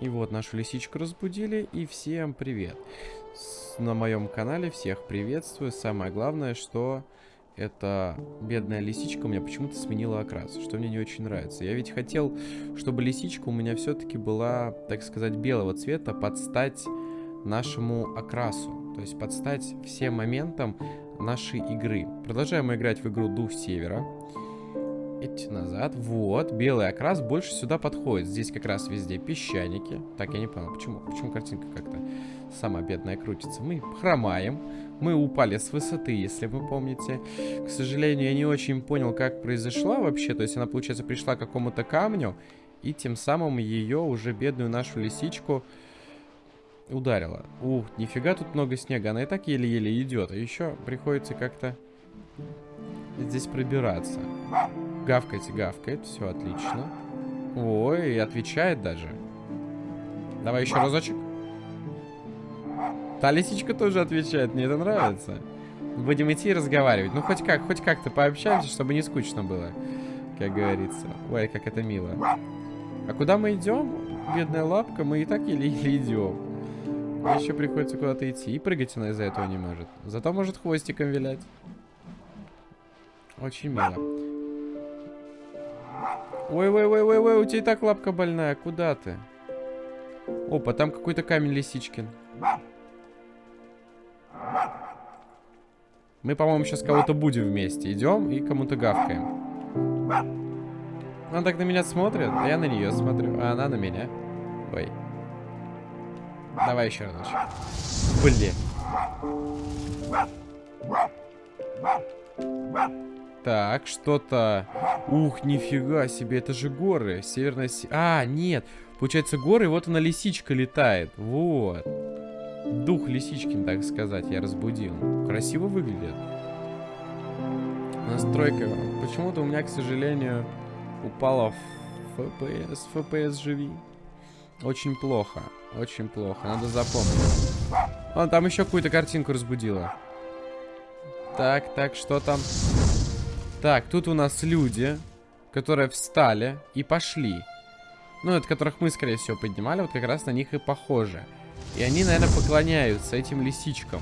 И вот нашу лисичку разбудили, и всем привет. На моем канале всех приветствую. Самое главное, что эта бедная лисичка у меня почему-то сменила окрас, что мне не очень нравится. Я ведь хотел, чтобы лисичка у меня все-таки была, так сказать, белого цвета, под стать нашему окрасу. То есть под стать всем моментам нашей игры. Продолжаем играть в игру Дух Севера. Идти назад. Вот, белый окрас больше сюда подходит. Здесь как раз везде песчаники. Так, я не понял, почему? Почему картинка как-то сама бедная крутится? Мы хромаем. Мы упали с высоты, если вы помните. К сожалению, я не очень понял, как произошла вообще. То есть она, получается, пришла к какому-то камню. И тем самым ее, уже бедную нашу лисичку, ударила. Ух, нифига тут много снега. Она и так еле-еле идет. А еще приходится как-то здесь пробираться. Гавкайте, гавкает. Все отлично. Ой, отвечает даже. Давай еще разочек. Та лисичка тоже отвечает, мне это нравится. Будем идти и разговаривать. Ну, хоть как, хоть как-то пообщаемся, чтобы не скучно было, как говорится. Ой, как это мило. А куда мы идем? Бедная лапка, мы и так еле-еле идем. А еще приходится куда-то идти. И прыгать она из-за этого не может. Зато может хвостиком вилять. Очень мило. Ой-ой-ой-ой-ой, у тебя и так лапка больная. Куда ты? Опа, там какой-то камень лисичкин. Мы, по-моему, сейчас кого-то будем вместе. Идем и кому-то гавкаем. Она так на меня смотрит, а я на нее смотрю, а она на меня. Ой. Давай еще разочек. Блин. Так, что-то... Ух, нифига себе, это же горы. Северная... А, нет. Получается, горы, вот она лисичка летает. Вот. Дух Лисичкин, так сказать, я разбудил. Красиво выглядит. Настройка. Почему-то у меня, к сожалению, упала FPS. FPS живи. Очень плохо. Очень плохо. Надо запомнить. А, там еще какую-то картинку разбудила. Так, так, что там? Так, тут у нас люди, которые встали и пошли. Ну, это которых мы, скорее всего, поднимали. Вот как раз на них и похоже. И они, наверное, поклоняются этим лисичкам.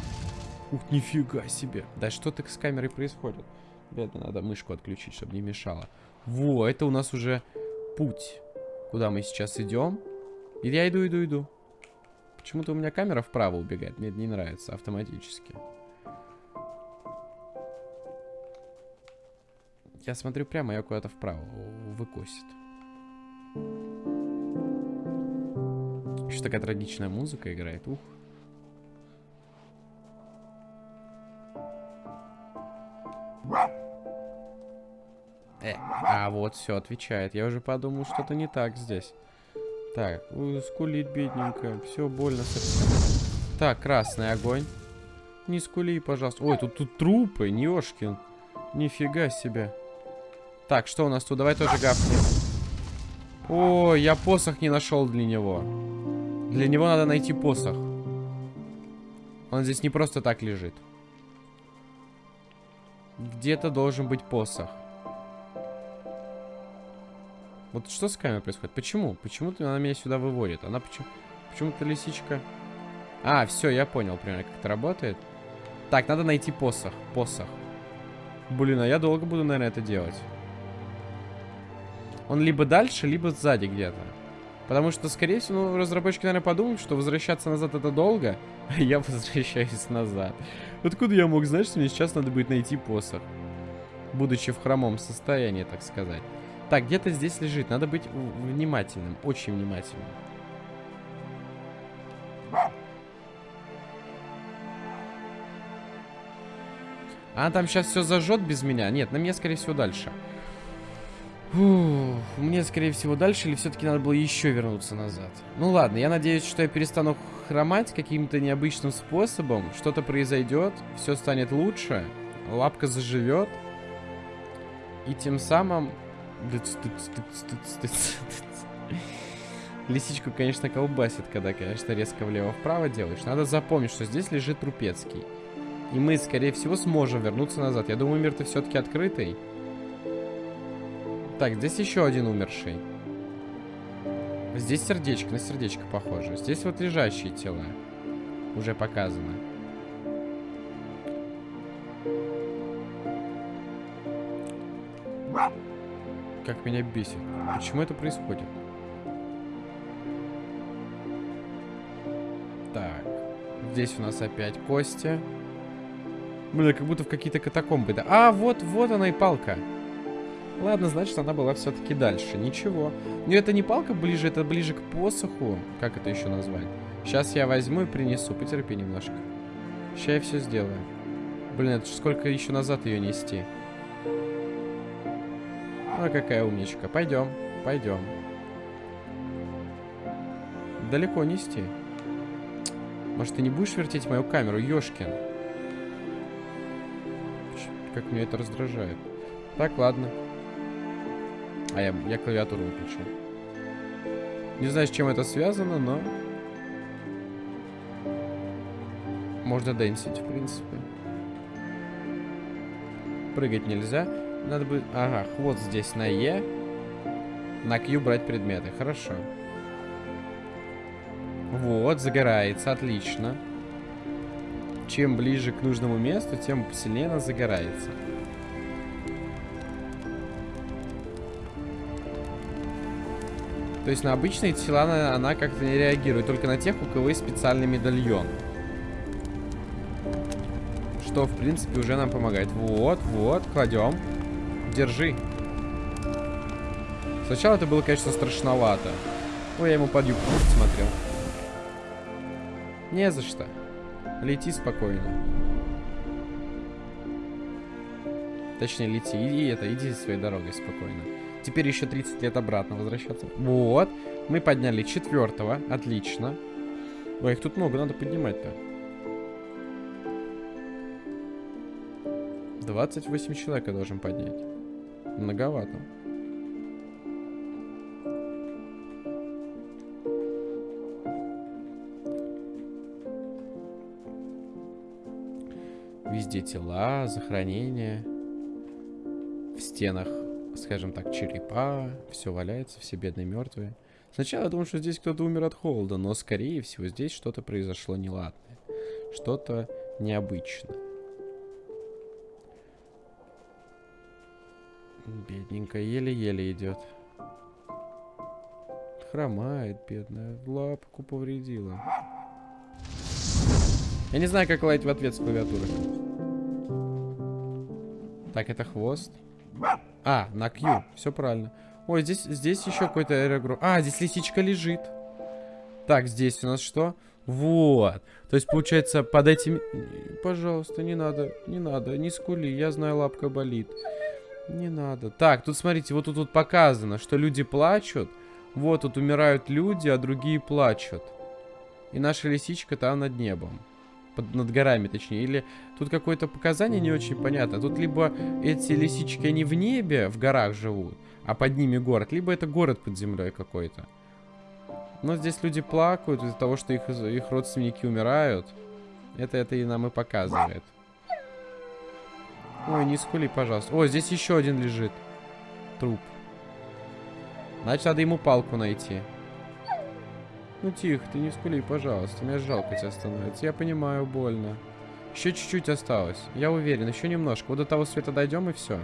Ух, нифига себе. Да что так с камерой происходит? Бедно, надо мышку отключить, чтобы не мешало. Во, это у нас уже путь. Куда мы сейчас идем? И я иду, иду, иду. Почему-то у меня камера вправо убегает. Мне это не нравится автоматически. Я смотрю прямо, я куда-то вправо выкосит. Еще такая трагичная музыка играет. Ух. Э, а вот все, отвечает. Я уже подумал, что-то не так здесь. Так, скулит бедненькая. Все больно. Так, красный огонь. Не скули, пожалуйста. Ой, тут, тут трупы, Нёшкин. Нифига себе. Так, что у нас тут? Давай тоже гавкнем. Ой, я посох не нашел для него. Для него надо найти посох. Он здесь не просто так лежит. Где-то должен быть посох. Вот что с камерой происходит? Почему? Почему-то она меня сюда выводит. Она почему... Почему-то лисичка... А, все, я понял примерно, как это работает. Так, надо найти посох. Посох. Блин, а я долго буду, наверное, это делать. Он либо дальше, либо сзади где-то. Потому что, скорее всего, ну, разработчики, наверное, подумают, что возвращаться назад это долго, а я возвращаюсь назад. Откуда я мог знать, что мне сейчас надо будет найти посох? Будучи в хромом состоянии, так сказать. Так, где-то здесь лежит. Надо быть внимательным, очень внимательным. А там сейчас все зажжет без меня? Нет, на меня, скорее всего, дальше. Фух, мне, скорее всего, дальше или все-таки надо было еще вернуться назад? Ну ладно, я надеюсь, что я перестану хромать каким-то необычным способом. Что-то произойдет, все станет лучше, лапка заживет. И тем самым... Лисичку, конечно, колбасит, когда, конечно, резко влево-вправо делаешь. Надо запомнить, что здесь лежит Трупецкий. И мы, скорее всего, сможем вернуться назад. Я думаю, мир-то все-таки открытый. Так, здесь еще один умерший. Здесь сердечко, на сердечко похоже. Здесь вот лежащие тела. Уже показано. Как меня бесит. Почему это происходит? Так. Здесь у нас опять кости. Блин, как будто в какие-то катакомбы. Да. А, вот, вот она и палка. Ладно, значит, она была все-таки дальше. Ничего. Но это не палка ближе, это ближе к посоху. Как это еще назвать? Сейчас я возьму и принесу. Потерпи немножко. Сейчас я все сделаю. Блин, это сколько еще назад ее нести? А какая умничка. Пойдем, пойдем. Далеко нести. Может, ты не будешь вертеть мою камеру, Ёшкин? Как меня это раздражает. Так, ладно. А я, я клавиатуру выключил. Не знаю, с чем это связано, но... Можно дэнсить, в принципе. Прыгать нельзя. Надо бы... Ага, хвост здесь на Е. На Q брать предметы. Хорошо. Вот, загорается. Отлично. Чем ближе к нужному месту, тем сильнее она загорается. То есть на обычные тела она, она как-то не реагирует, только на тех, у кого есть специальный медальон. Что, в принципе, уже нам помогает. Вот, вот, кладем. Держи. Сначала это было, конечно, страшновато. Ой, я ему под юбку смотрел. Не за что. Лети спокойно. Точнее, лети. И это, иди своей дорогой спокойно. Теперь еще 30 лет обратно возвращаться. Вот. Мы подняли четвертого. Отлично. Ой, их тут много, надо поднимать-то. 28 человек я должен поднять. Многовато. Везде тела, захоронения. В стенах скажем так, черепа, все валяется, все бедные мертвые. Сначала я думал, что здесь кто-то умер от холода, но, скорее всего, здесь что-то произошло неладное. Что-то необычное. Бедненькая, еле-еле идет. Хромает, бедная. Лапку повредила. Я не знаю, как лаять в ответ с клавиатуры. Так, это хвост. А, на Q. Все правильно. Ой, здесь, здесь еще какой-то аэрогрупп. А, здесь лисичка лежит. Так, здесь у нас что? Вот. То есть, получается, под этим... Пожалуйста, не надо, не надо, не скули. Я знаю, лапка болит. Не надо. Так, тут смотрите, вот тут, тут показано, что люди плачут. Вот тут умирают люди, а другие плачут. И наша лисичка там над небом под, над горами, точнее. Или тут какое-то показание не очень понятно. Тут либо эти лисички, они в небе, в горах живут, а под ними город, либо это город под землей какой-то. Но здесь люди плакают из-за того, что их, их родственники умирают. Это, это и нам и показывает. Ой, не скули, пожалуйста. О, здесь еще один лежит. Труп. Значит, надо ему палку найти. Ну тихо, ты не скули, пожалуйста. Мне жалко тебя становится. Я понимаю, больно. Еще чуть-чуть осталось. Я уверен, еще немножко. Вот до того света дойдем и все.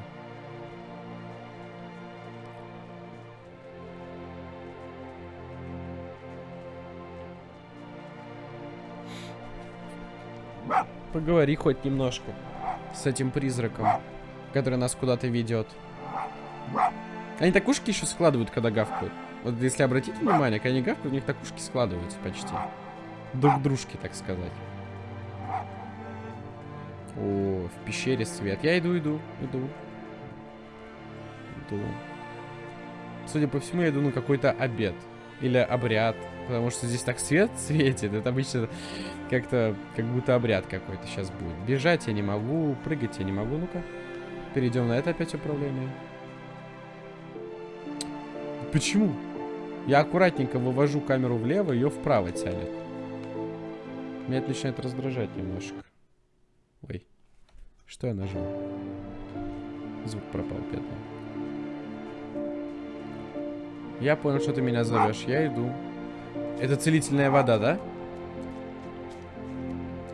Поговори хоть немножко с этим призраком, который нас куда-то ведет. Они так ушки еще складывают, когда гавкают. Вот если обратить внимание, когда они гавкают, у них так ушки складываются почти. Друг дружки, так сказать. О, в пещере свет. Я иду, иду, иду. Иду. Судя по всему, я иду на какой-то обед. Или обряд. Потому что здесь так свет светит. Это обычно как-то, как будто обряд какой-то сейчас будет. Бежать я не могу, прыгать я не могу. Ну-ка. Перейдем на это опять управление. Почему? Я аккуратненько вывожу камеру влево, ее вправо тянет. Меня это начинает раздражать немножко. Ой. Что я нажал? Звук пропал, бедный. Я понял, что ты меня зовешь. Я иду. Это целительная вода, да?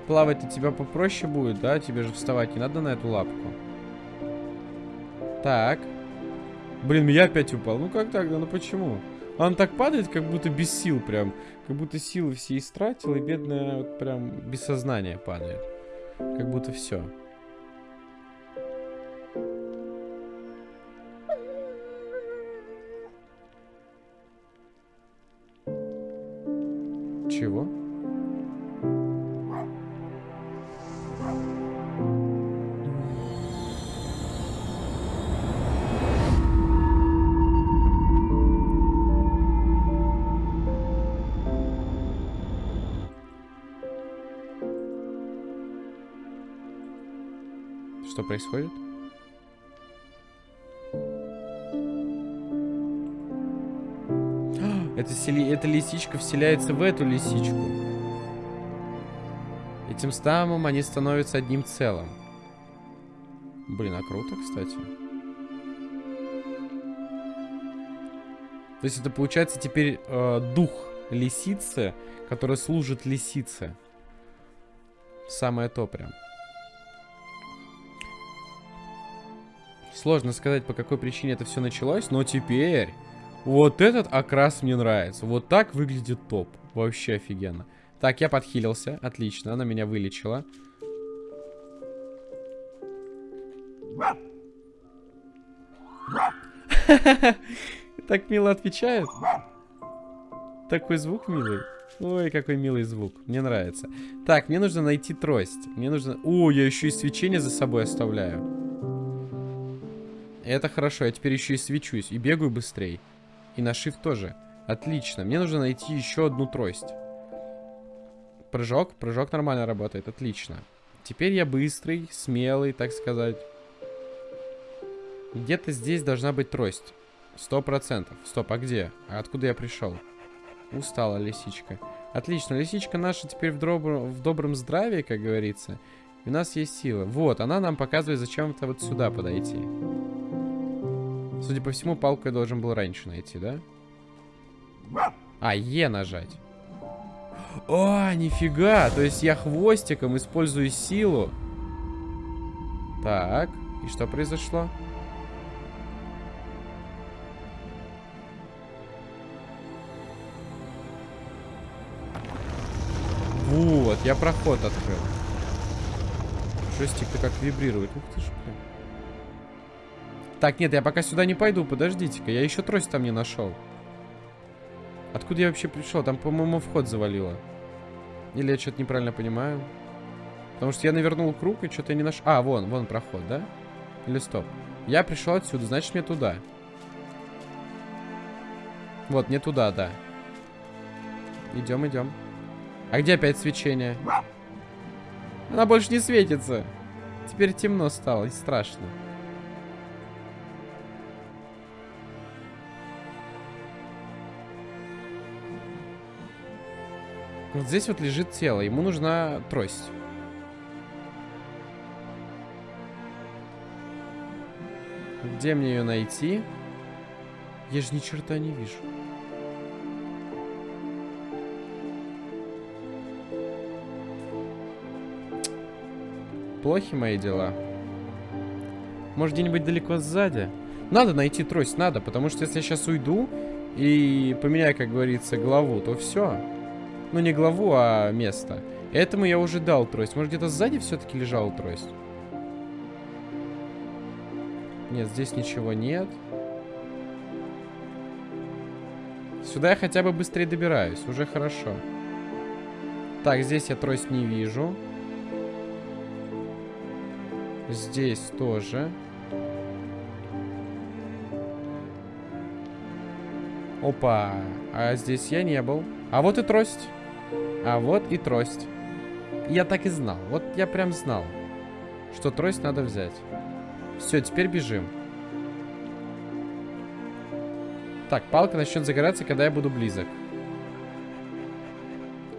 Плавать у тебя попроще будет, да? Тебе же вставать не надо на эту лапку. Так. Блин, я опять упал. Ну как так? Да ну почему? Он так падает, как будто без сил прям. Как будто силы все истратил, и бедная вот прям без сознания падает. Как будто все. Что происходит? Это, сели... эта лисичка вселяется в эту лисичку. И тем самым они становятся одним целым. Блин, а круто, кстати. То есть это получается теперь э, дух лисицы, который служит лисице. Самое то прям. Сложно сказать, по какой причине это все началось, но теперь вот этот окрас мне нравится. Вот так выглядит топ. Вообще офигенно. Так, я подхилился. Отлично, она меня вылечила. Так мило отвечает. Такой звук милый. Ой, какой милый звук. Мне нравится. Так, мне нужно найти трость. Мне нужно... О, я еще и свечение за собой оставляю. Это хорошо, я теперь еще и свечусь. И бегаю быстрее. И на shift тоже. Отлично. Мне нужно найти еще одну трость. Прыжок. Прыжок нормально работает. Отлично. Теперь я быстрый, смелый, так сказать. Где-то здесь должна быть трость. Сто процентов. Стоп, а где? А откуда я пришел? Устала лисичка. Отлично, лисичка наша теперь в, добр... в добром здравии, как говорится. И у нас есть сила. Вот, она нам показывает, зачем-то вот сюда подойти. Судя по всему, палку я должен был раньше найти, да? А, Е нажать. О, нифига! То есть я хвостиком использую силу. Так, и что произошло? Вот, я проход открыл. Жестик-то как вибрирует. Ух ты ж, блин. Так, нет, я пока сюда не пойду, подождите-ка. Я еще трость там не нашел. Откуда я вообще пришел? Там, по-моему, вход завалило. Или я что-то неправильно понимаю? Потому что я навернул круг и что-то не нашел. А, вон, вон проход, да? Или стоп? Я пришел отсюда, значит мне туда. Вот, не туда, да. Идем, идем. А где опять свечение? Она больше не светится. Теперь темно стало и страшно. Вот здесь вот лежит тело. Ему нужна трость. Где мне ее найти? Я же ни черта не вижу. Плохи мои дела. Может, где-нибудь далеко сзади? Надо найти трость, надо, потому что если я сейчас уйду и поменяю, как говорится, главу, то все. Ну, не главу, а место. Этому я уже дал трость. Может, где-то сзади все-таки лежала трость? Нет, здесь ничего нет. Сюда я хотя бы быстрее добираюсь. Уже хорошо. Так, здесь я трость не вижу. Здесь тоже. Опа. А здесь я не был. А вот и трость. А вот и трость. Я так и знал. Вот я прям знал, что трость надо взять. Все, теперь бежим. Так, палка начнет загораться, когда я буду близок.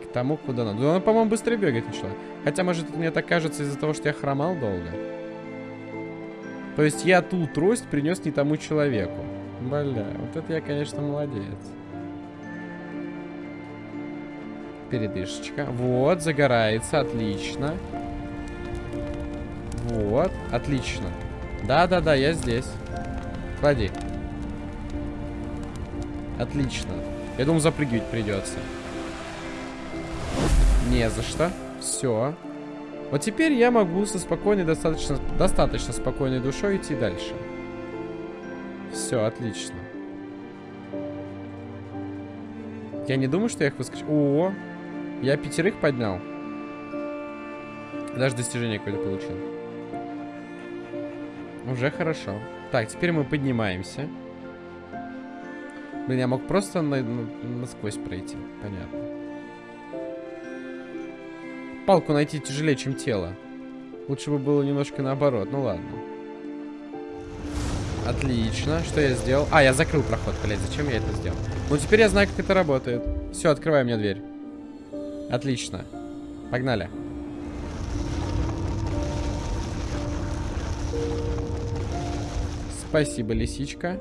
К тому, куда надо. Она, по-моему, быстрее бегать начала. Хотя, может, мне так кажется из-за того, что я хромал долго. То есть я ту трость принес не тому человеку. Бля, вот это я, конечно, молодец. Передышечка. Вот, загорается, отлично. Вот, отлично. Да-да-да, я здесь. Клади. Отлично. Я думал, запрыгивать придется. Не за что. Все. Вот теперь я могу со спокойной, достаточно, достаточно спокойной душой идти дальше. Все, отлично. Я не думаю, что я их выскочу. О, я пятерых поднял. Даже достижение какое-то получил. Уже хорошо. Так, теперь мы поднимаемся. Блин, я мог просто на, на, насквозь пройти. Понятно. Палку найти тяжелее, чем тело. Лучше бы было немножко наоборот. Ну ладно. Отлично. Что я сделал? А, я закрыл проход, блядь. Зачем я это сделал? Ну, теперь я знаю, как это работает. Все, открывай мне дверь. Отлично. Погнали. Спасибо, лисичка,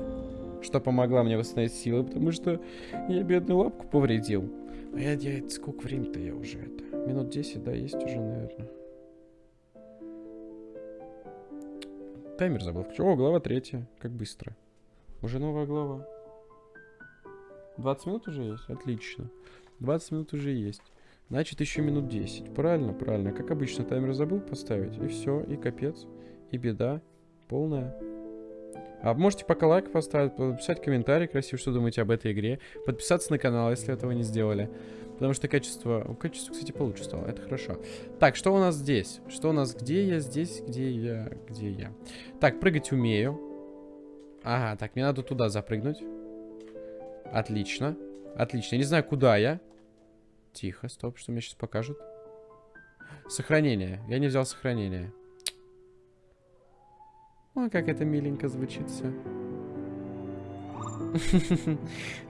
что помогла мне восстановить силы, потому что я бедную лапку повредил. А я, я сколько времени-то я уже это? Минут 10, да, есть уже, наверное. Таймер забыл. О, глава третья. Как быстро. Уже новая глава. 20 минут уже есть? Отлично. 20 минут уже есть. Значит, еще минут 10. Правильно, правильно. Как обычно, таймер забыл поставить. И все, и капец. И беда. Полная. А можете пока лайк поставить, написать комментарий красивый, что думаете об этой игре. Подписаться на канал, если этого не сделали. Потому что качество... Качество, кстати, получше стало. Это хорошо. Так, что у нас здесь? Что у нас? Где я? Здесь? Где я? Где я? Так, прыгать умею. Ага, так, мне надо туда запрыгнуть. Отлично. Отлично. Я не знаю, куда я. Тихо, стоп, что мне сейчас покажут. Сохранение. Я не взял сохранение. Ой, как это миленько звучит все.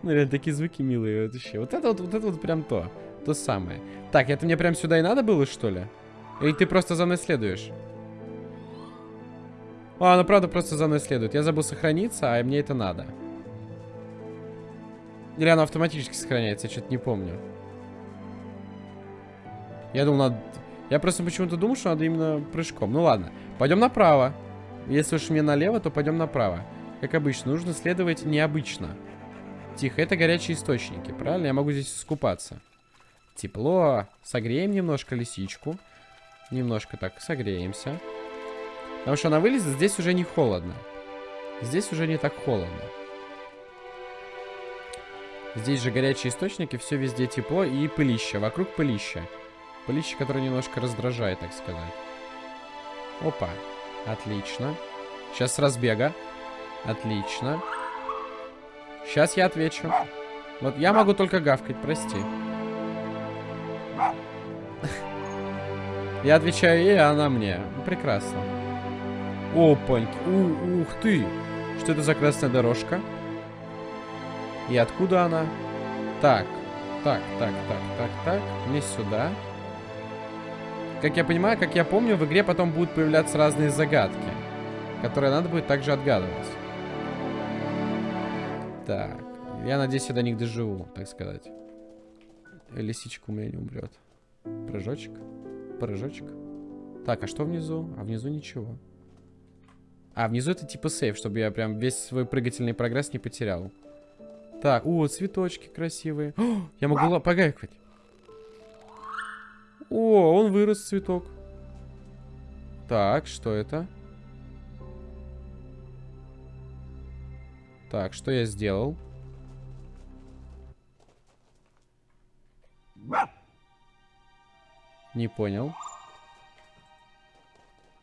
Ну, реально, такие звуки милые вообще. Вот это вот, вот это вот прям то. То самое. Так, это мне прям сюда и надо было, что ли? Или ты просто за мной следуешь? А, она правда просто за мной следует. Я забыл сохраниться, а мне это надо. Или оно автоматически сохраняется, я что-то не помню. Я думал, надо... Я просто почему-то думал, что надо именно прыжком. Ну ладно, пойдем направо. Если уж мне налево, то пойдем направо. Как обычно, нужно следовать необычно. Тихо, это горячие источники, правильно? Я могу здесь искупаться. Тепло. Согреем немножко лисичку. Немножко так согреемся. Потому что она вылезет, здесь уже не холодно. Здесь уже не так холодно. Здесь же горячие источники, все везде тепло и пылище. Вокруг пылище. Пылище, которое немножко раздражает, так сказать. Опа. Отлично. Сейчас с разбега. Отлично. Сейчас я отвечу. Вот я могу только гавкать, прости. Я отвечаю ей, а она мне. Прекрасно. Опаньки. У, ух ты. Что это за красная дорожка? И откуда она? Так. Так, так, так, так, так. Мне сюда. Как я понимаю, как я помню, в игре потом будут появляться разные загадки, которые надо будет также отгадывать. Так. Я надеюсь, я до них доживу, так сказать. Лисичка у меня не умрет. Прыжочек. Прыжочек. Так, а что внизу? А внизу ничего. А, внизу это типа сейф, чтобы я прям весь свой прыгательный прогресс не потерял. Так, о, цветочки красивые. О, я могу погайкать. О, он вырос, цветок. Так, что это? Так, что я сделал? Не понял.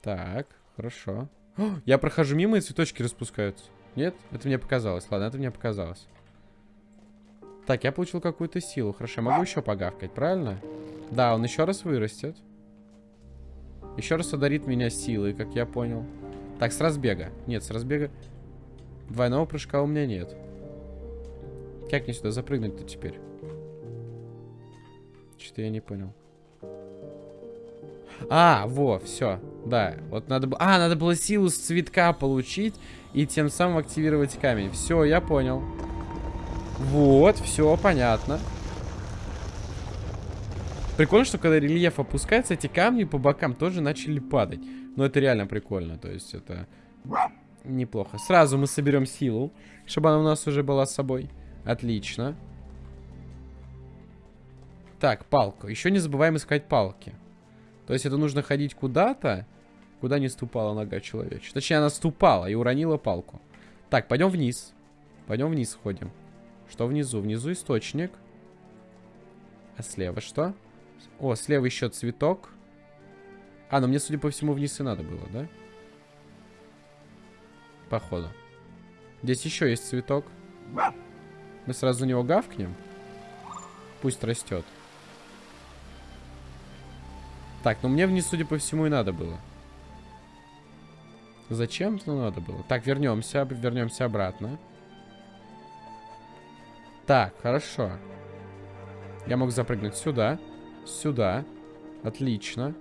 Так, хорошо. О, я прохожу мимо, и цветочки распускаются. Нет? Это мне показалось. Ладно, это мне показалось. Так, я получил какую-то силу. Хорошо, я могу еще погавкать, правильно? Да, он еще раз вырастет. Еще раз одарит меня силой, как я понял. Так, с разбега. Нет, с разбега... Двойного прыжка у меня нет. Как мне сюда запрыгнуть-то теперь? Что-то я не понял. А, во, все. Да, вот надо было... А, надо было силу с цветка получить и тем самым активировать камень. Все, я понял. Вот, все, понятно. Прикольно, что когда рельеф опускается, эти камни по бокам тоже начали падать. Но это реально прикольно, то есть это неплохо. Сразу мы соберем силу, чтобы она у нас уже была с собой. Отлично. Так, палка. Еще не забываем искать палки. То есть это нужно ходить куда-то, куда не ступала нога человеча. Точнее, она ступала и уронила палку. Так, пойдем вниз. Пойдем вниз ходим. Что внизу? Внизу источник. А слева что? О, слева еще цветок. А, ну мне, судя по всему, вниз и надо было, да? Походу. Здесь еще есть цветок. Мы сразу на него гавкнем. Пусть растет. Так, ну мне вниз, судя по всему, и надо было. Зачем? Ну, надо было. Так, вернемся. Вернемся обратно. Так, хорошо. Я мог запрыгнуть сюда. Сюда. Отлично.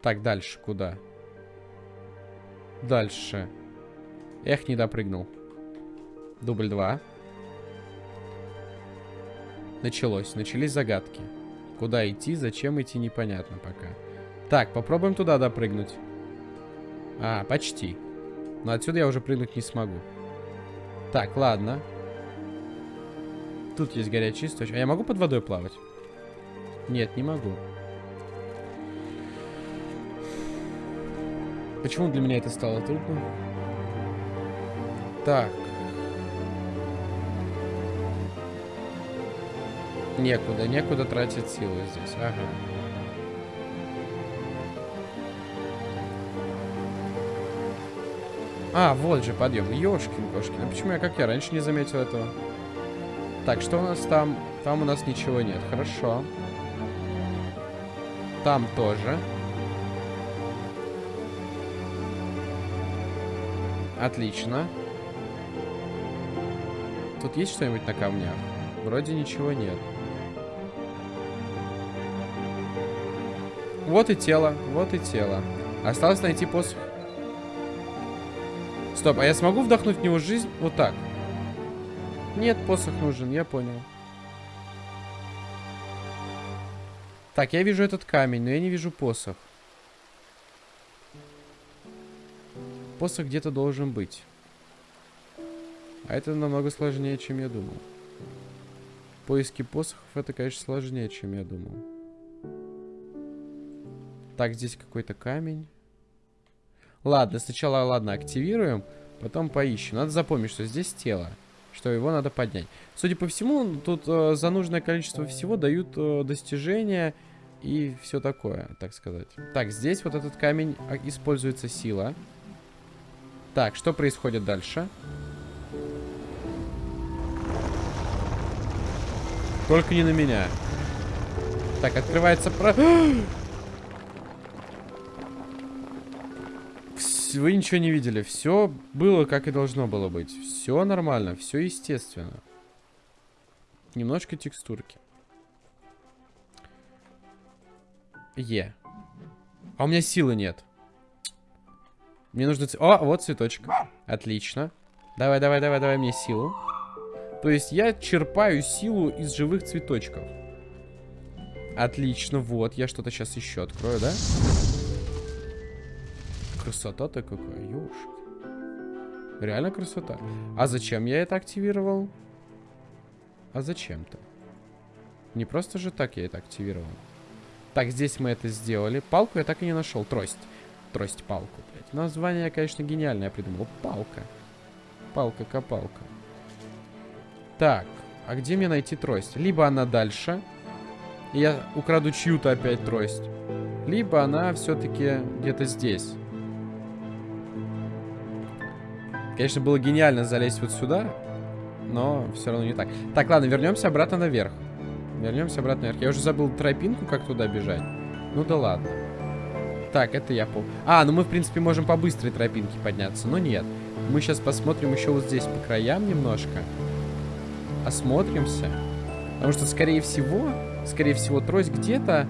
Так, дальше куда? Дальше. Эх, не допрыгнул. Дубль 2. Началось. Начались загадки. Куда идти, зачем идти, непонятно пока. Так, попробуем туда допрыгнуть. А, почти. Но отсюда я уже прыгнуть не смогу. Так, ладно. Тут есть горячий источник. А я могу под водой плавать? Нет, не могу. Почему для меня это стало трудно? Так. Некуда, некуда тратить силы здесь. Ага. А, вот же подъем. Ёшкин-кошкин. А почему я, как я, раньше не заметил этого? Так, что у нас там? Там у нас ничего нет. Хорошо. Там тоже. Отлично. Тут есть что-нибудь на камнях? Вроде ничего нет. Вот и тело, вот и тело. Осталось найти посох. Стоп, а я смогу вдохнуть в него жизнь вот так? Нет, посох нужен, я понял. Так, я вижу этот камень, но я не вижу посох. Посох где-то должен быть. А это намного сложнее, чем я думал. Поиски посохов это, конечно, сложнее, чем я думал. Так, здесь какой-то камень. Ладно, сначала, ладно, активируем, потом поищем. Надо запомнить, что здесь тело, что его надо поднять. Судя по всему, тут э, за нужное количество всего дают э, достижения и все такое, так сказать. Так, здесь вот этот камень а, используется сила. Так, что происходит дальше? Только не на меня. Так, открывается про... Вы ничего не видели. Все было, как и должно было быть. Все нормально, все естественно. Немножко текстурки. Е. А у меня силы нет. Мне нужно... О, вот цветочек. Отлично. Давай, давай, давай, давай мне силу. То есть я черпаю силу из живых цветочков. Отлично, вот. Я что-то сейчас еще открою, да? Красота-то какая, ёшки. Реально красота. А зачем я это активировал? А зачем-то? Не просто же так я это активировал. Так, здесь мы это сделали. Палку я так и не нашел. Трость. Трость-палку, блядь. Название конечно, гениальное я придумал. Палка. Палка-копалка. Так, а где мне найти трость? Либо она дальше, и я украду чью-то опять трость. Либо она все-таки где-то здесь. Конечно, было гениально залезть вот сюда, но все равно не так. Так, ладно, вернемся обратно наверх. Вернемся обратно наверх. Я уже забыл тропинку, как туда бежать. Ну да ладно. Так, это я пол. А, ну мы, в принципе, можем по быстрой тропинке подняться, но нет. Мы сейчас посмотрим еще вот здесь по краям немножко осмотримся. Потому что, скорее всего, скорее всего, трость где-то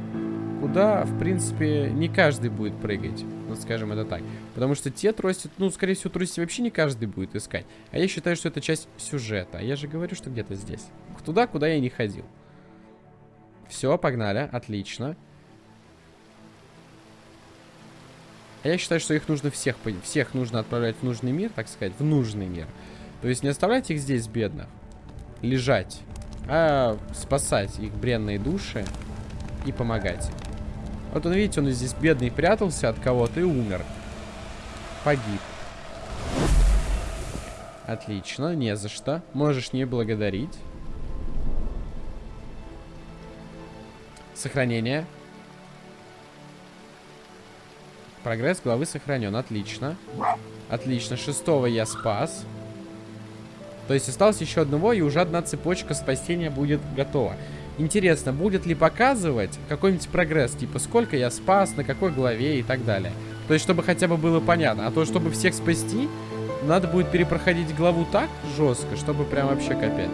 куда, в принципе, не каждый будет прыгать. Вот скажем это так. Потому что те трости, ну, скорее всего, трости вообще не каждый будет искать. А я считаю, что это часть сюжета. А я же говорю, что где-то здесь. Туда, куда я не ходил. Все, погнали. Отлично. А я считаю, что их нужно всех, всех нужно отправлять в нужный мир, так сказать, в нужный мир. То есть не оставлять их здесь, бедных, лежать, а спасать их бренные души и помогать. Вот он, видите, он здесь бедный прятался от кого-то и умер. Погиб. Отлично, не за что. Можешь не благодарить. Сохранение. Прогресс главы сохранен. Отлично. Отлично. Шестого я спас. То есть осталось еще одного, и уже одна цепочка спасения будет готова. Интересно, будет ли показывать какой-нибудь прогресс, типа сколько я спас, на какой главе и так далее. То есть, чтобы хотя бы было понятно. А то, чтобы всех спасти, надо будет перепроходить главу так жестко, чтобы прям вообще капец.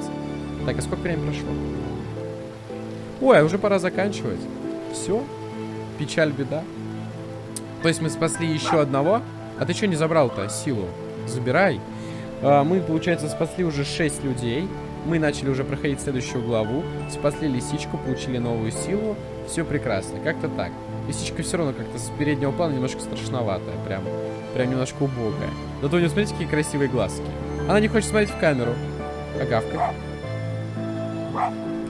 Так, а сколько времени прошло? Ой, а уже пора заканчивать. Все. Печаль, беда. То есть мы спасли еще одного. А ты что не забрал-то силу? Забирай. А, мы, получается, спасли уже 6 людей. Мы начали уже проходить следующую главу. Спасли лисичку, получили новую силу. Все прекрасно. Как-то так. Лисичка все равно как-то с переднего плана немножко страшноватая. Прям, прям немножко убогая. Зато у нее, смотрите, какие красивые глазки. Она не хочет смотреть в камеру. А гавкать.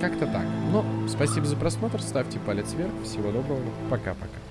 Как-то так. Ну, спасибо за просмотр. Ставьте палец вверх. Всего доброго. Пока-пока.